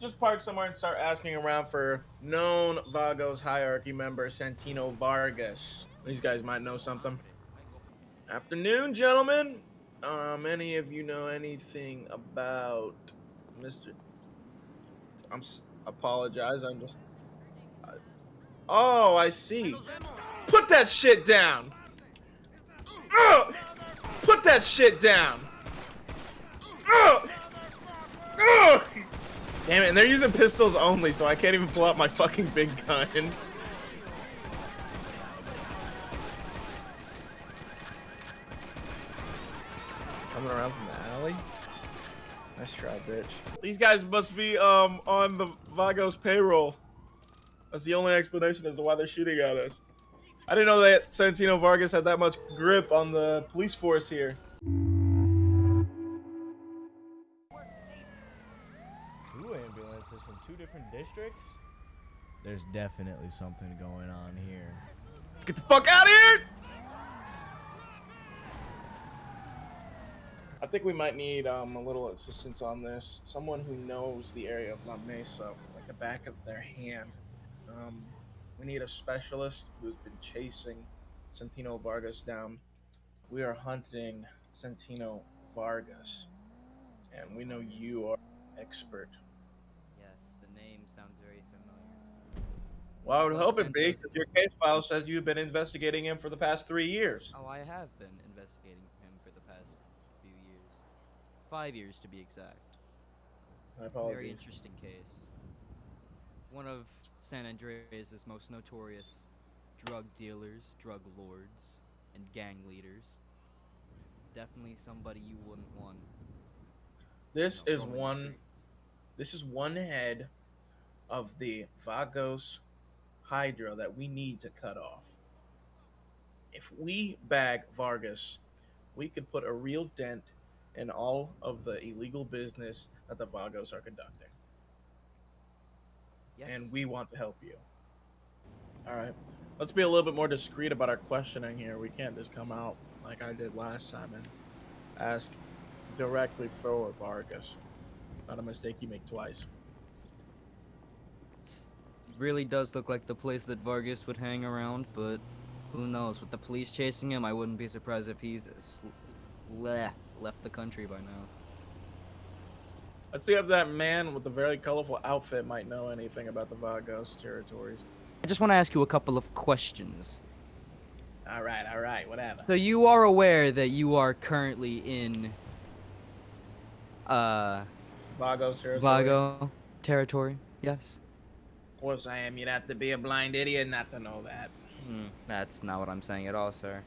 just park somewhere and start asking around for known Vagos hierarchy member Santino Vargas. These guys might know something. Afternoon, gentlemen. Um, any of you know anything about Mr. I'm apologize. I'm just. I- oh, I see. Put that shit down. Ugh! Put that shit down. Ugh! Ugh! Damn it, and they're using pistols only, so I can't even pull out my fucking big guns. Coming around from the alley. Nice try, bitch. These guys must be um on the Vagos payroll. That's the only explanation as to why they're shooting at us. I didn't know that Santino Vargas had that much grip on the police force here. Ambulances from two different districts? There's definitely something going on here. Let's get the fuck out of here! I think we might need um, a little assistance on this. Someone who knows the area of La Mesa like the back of their hand. Um, we need a specialist who's been chasing Santino Vargas down. We are hunting Santino Vargas, and we know you are expert. Yes, the name sounds very familiar. Well, I would hope it be, 'cause Santos your case file says you've been investigating him for the past three years. Oh, I have been investigating him for the past few years. Five years to be exact. My apologies. Very interesting case. One of San Andreas' most notorious drug dealers, drug lords, and gang leaders. Definitely somebody you wouldn't want. This you know, is one. This is one head of the Vagos Hydra that we need to cut off. If we bag Vargas, we could put a real dent in all of the illegal business that the Vagos are conducting. Yes. And we want to help you. All right. Let's be a little bit more discreet about our questioning here. We can't just come out like I did last time and ask directly for Vargas. Not a mistake you make twice. S- really does look like the place that Vargas would hang around, but who knows? With the police chasing him, I wouldn't be surprised if he's s- leh, left the country by now. Let's see if that man with the very colorful outfit might know anything about the Vagos territories. I just want to ask you a couple of questions. All right, all right, whatever. So you are aware that you are currently in uh Vagos territory. Vago territory? Yes. Of course I am. You'd have to be a blind idiot not to know that. Hmm, that's not what I'm saying at all, sir.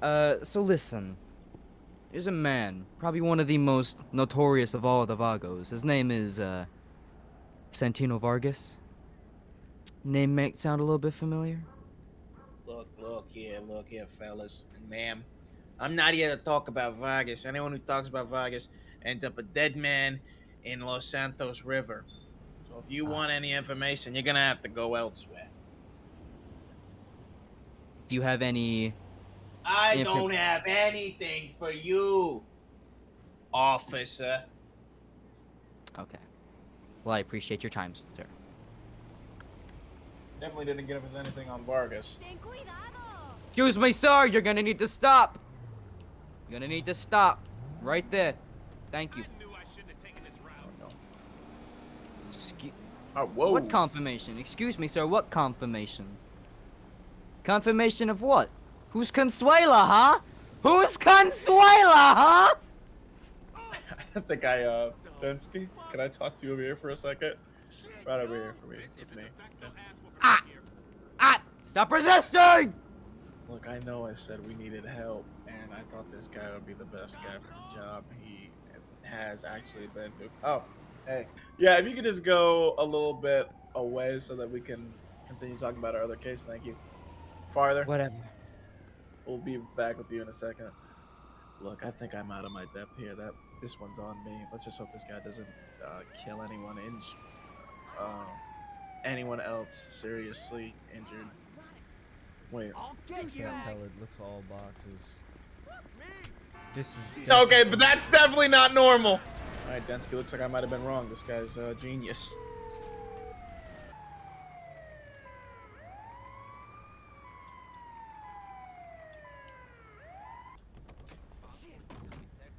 Uh, so listen. There's a man, probably one of the most notorious of all the Vagos. His name is, uh, Santino Vargas. Name make sound a little bit familiar? Look, look here, look here, fellas and ma'am. I'm not here to talk about Vargas. Anyone who talks about Vargas ends up a dead man in Los Santos River. So if you want any information, you're gonna have to go elsewhere. Do you have any... I don't have anything for you, officer. Okay. Well, I appreciate your time, sir. Definitely didn't give us anything on Vargas. Cuidado. Excuse me, sir! You're gonna need to stop! You're gonna need to stop. Right there. Thank you. Oh, whoa. What confirmation? Excuse me, sir. What confirmation? Confirmation of what? Who's Consuela, huh? Who's Consuela, huh? I think I, uh, Densky, can I talk to you over here for a second? Right over here for me, with me. Ah! Ah! Stop resisting! Look, I know I said we needed help, and I thought this guy would be the best guy for the job. He has actually been. Oh, hey. Yeah, if you could just go a little bit away so that we can continue talking about our other case, thank you. Farther. Whatever. We'll be back with you in a second. Look, I think I'm out of my depth here. That this one's on me. Let's just hope this guy doesn't uh, kill anyone in, uh, anyone else seriously injured. Wait. I can't tell. It looks all boxes. This is Okay, but that's definitely not normal. All right, Densky, looks like I might have been wrong. This guy's a genius.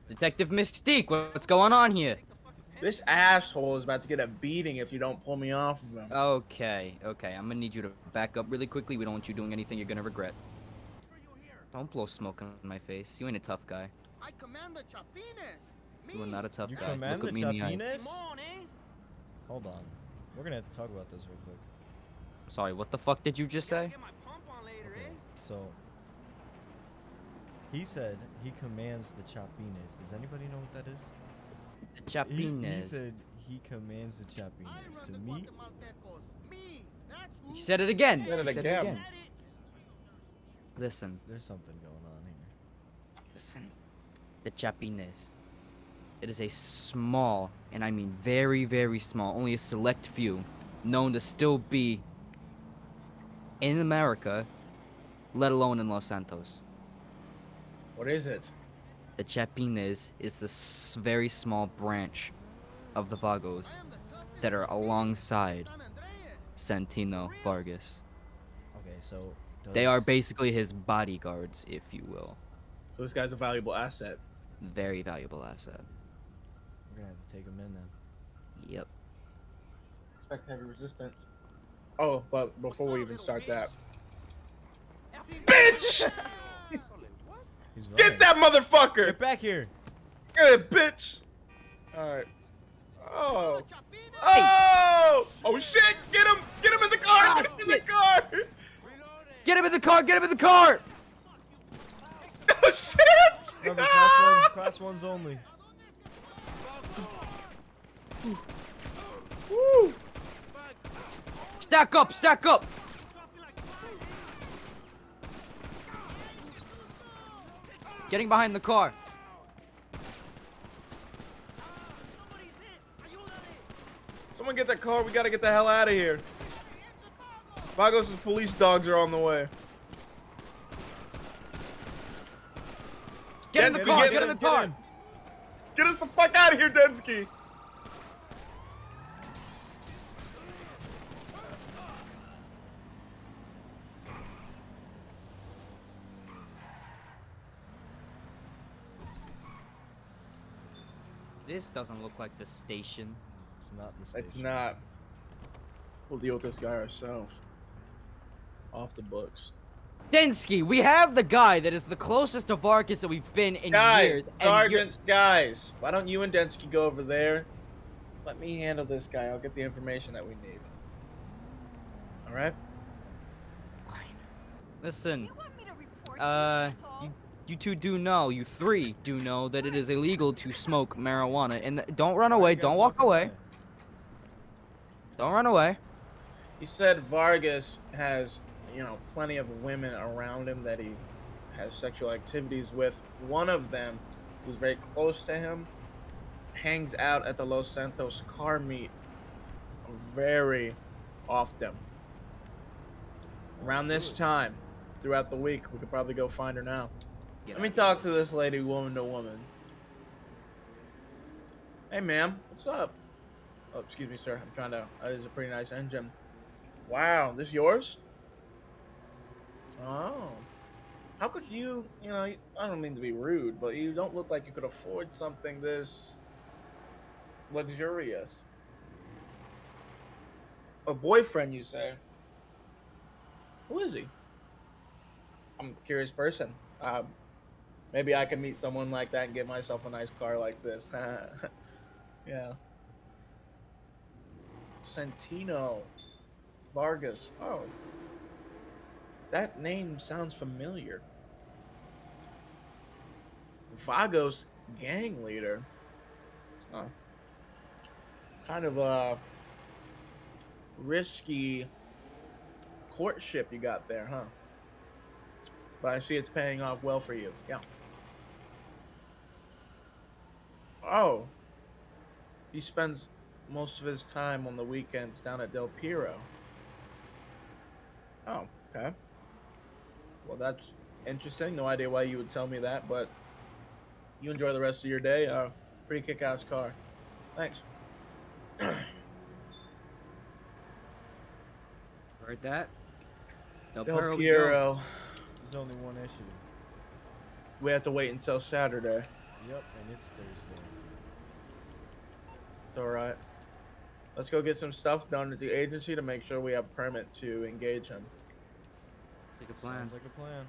Detective Mystique, what's going on here? This asshole is about to get a beating if you don't pull me off of him. Okay, okay, I'm gonna need you to back up really quickly. We don't want you doing anything you're gonna regret. Don't blow smoke on my face. You ain't a tough guy. I command the Chapines. You are not a tough You guy. Look at me in the eye. Chapines? Hold on. We're gonna have to talk about this real quick. Sorry, what the fuck did you just say? Okay, so he said he commands the Chapines. Does anybody know what that is? The He, he said he commands the Chapines. To me, Me. That's who. He said it again. Said it He again. Listen, there's something going on here. listen. The Chapines. It is a small, and I mean very, very small, only a select few, known to still be in America, let alone in Los Santos. What is it? The Chapines is this very small branch of the Vagos that are alongside Santino Vargas. Okay, so does, They are basically his bodyguards, if you will. So this guy's a valuable asset. Very valuable asset. We're gonna have to take him in then. Yep. Expect heavy resistance. Oh, but before we even start that. Bitch! Get that motherfucker! Get back here! Good bitch! Alright. Oh. Oh! Oh shit! Get him! Get him in the car! Get him in the car! Get him in the car! Get him in the car! Oh shit! Remember, class one, class ones only. Woo! Stack up! Stack up! Getting behind the car. Someone get that car. We gotta get the hell out of here. Vagos' police dogs are on the way. Get in the car! get Get in the get car! In. Get us the fuck out of here, Densky! This doesn't look like the station. It's not the station. It's not. We'll deal with this guy ourselves. Off the books. Densky, we have the guy that is the closest to Vargas that we've been in Guys, years. and you're- guys, why don't you and Densky go over there? Let me handle this guy. I'll get the information that we need. All right? Fine. Listen, You want me to report uh, you, you, you two do know, you three do know that it is illegal to smoke marijuana. And don't run away, don't walk away. Don't run away. He said Vargas has, you know, plenty of women around him that he has sexual activities with. One of them, who's very close to him, hangs out at the Los Santos car meet very often. Around this time, throughout the week, we could probably go find her now. Let me talk to this lady, woman to woman. Hey, ma'am, what's up? Oh, excuse me, sir. I'm trying to. Uh, that is a pretty nice engine. Wow, this yours? Oh. How could you, you know, I don't mean to be rude, but you don't look like you could afford something this luxurious. A boyfriend, you say? Who is he? I'm a curious person. Um, maybe I can meet someone like that and get myself a nice car like this. yeah. Santino Vargas. Oh. That name sounds familiar. Vagos gang leader. Oh. Kind of a risky courtship you got there, huh? But I see it's paying off well for you. Yeah. Oh. He spends most of his time on the weekends down at Del Piro. Oh, okay. Well, that's interesting. No idea why you would tell me that, but you enjoy the rest of your day. Uh, pretty kick-ass car. Thanks. Heard that? Del Del Perro. Piero. There's only one issue. We have to wait until Saturday. Yep, and it's Thursday. It's all right. Let's go get some stuff done at the agency to make sure we have permit to engage him. Take a plan. Sounds like a plan.